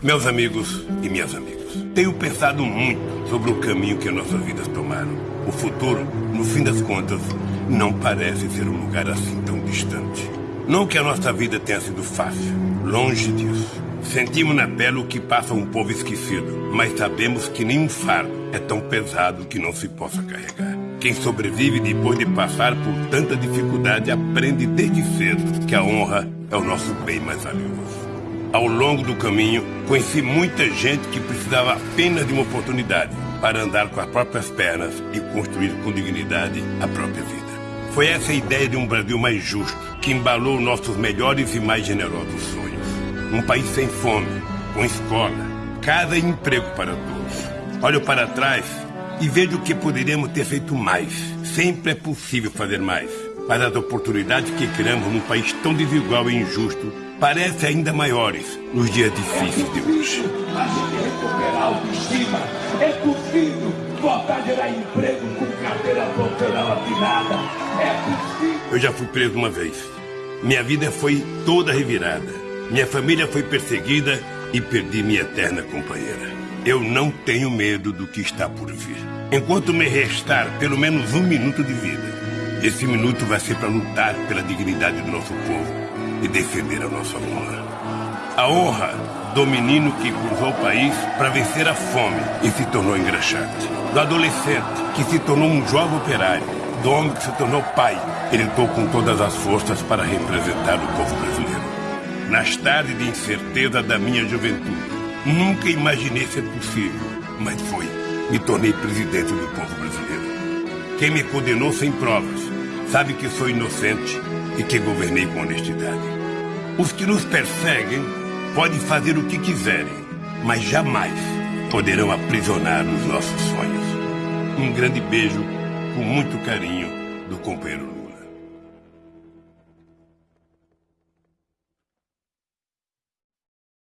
Meus amigos e minhas amigas, tenho pensado muito sobre o caminho que nossas vidas tomaram. O futuro, no fim das contas, não parece ser um lugar assim tão distante. Não que a nossa vida tenha sido fácil, longe disso. Sentimos na pele o que passa um povo esquecido, mas sabemos que nenhum fardo é tão pesado que não se possa carregar. Quem sobrevive depois de passar por tanta dificuldade aprende desde cedo que a honra é o nosso bem mais valioso. Ao longo do caminho, conheci muita gente que precisava apenas de uma oportunidade para andar com as próprias pernas e construir com dignidade a própria vida. Foi essa ideia de um Brasil mais justo que embalou nossos melhores e mais generosos sonhos. Um país sem fome, com escola, casa e emprego para todos. Olho para trás e vejo que poderíamos ter feito mais. Sempre é possível fazer mais. Mas as oportunidades que criamos num país tão desigual e injusto parecem ainda maiores nos dias difíceis de hoje. A gente recuperar a autoestima. É possível voltar a gerar emprego com carteira profissional assinada. É possível. Eu já fui preso uma vez. Minha vida foi toda revirada. Minha família foi perseguida e perdi minha eterna companheira. Eu não tenho medo do que está por vir. Enquanto me restar pelo menos um minuto de vida, esse minuto vai ser para lutar pela dignidade do nosso povo e defender a nossa honra. A honra do menino que cruzou o país para vencer a fome e se tornou engraxate. Do adolescente que se tornou um jovem operário. Do homem que se tornou pai e lutou com todas as forças para representar o povo brasileiro. Nas tardes de incerteza da minha juventude, nunca imaginei ser possível, mas foi. Me tornei presidente do povo brasileiro. Quem me condenou sem provas sabe que sou inocente e que governei com honestidade. Os que nos perseguem podem fazer o que quiserem, mas jamais poderão aprisionar os nossos sonhos. Um grande beijo, com muito carinho, do companheiro